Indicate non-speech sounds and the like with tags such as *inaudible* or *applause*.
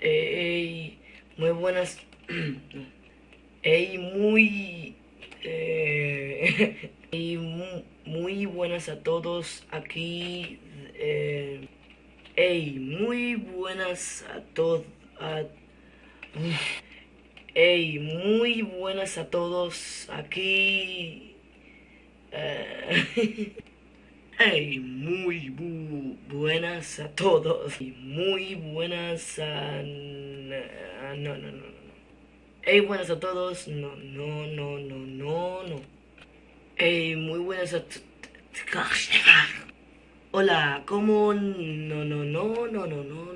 Ey, muy buenas. *clears throat* Ey, muy. Eh, *laughs* muy buenas a todos aquí. Eh, ey, muy buenas a todos. *laughs* Ey, muy buenas a todos aquí. Eh, *laughs* Hey, muy bu- buenas a todos. Y Muy buenas a... No, no, no, no. Hey, buenas a todos. No, no, no, no, no, no. Hey, muy buenas a... Hola, ¿cómo? No, no, no, no, no, no,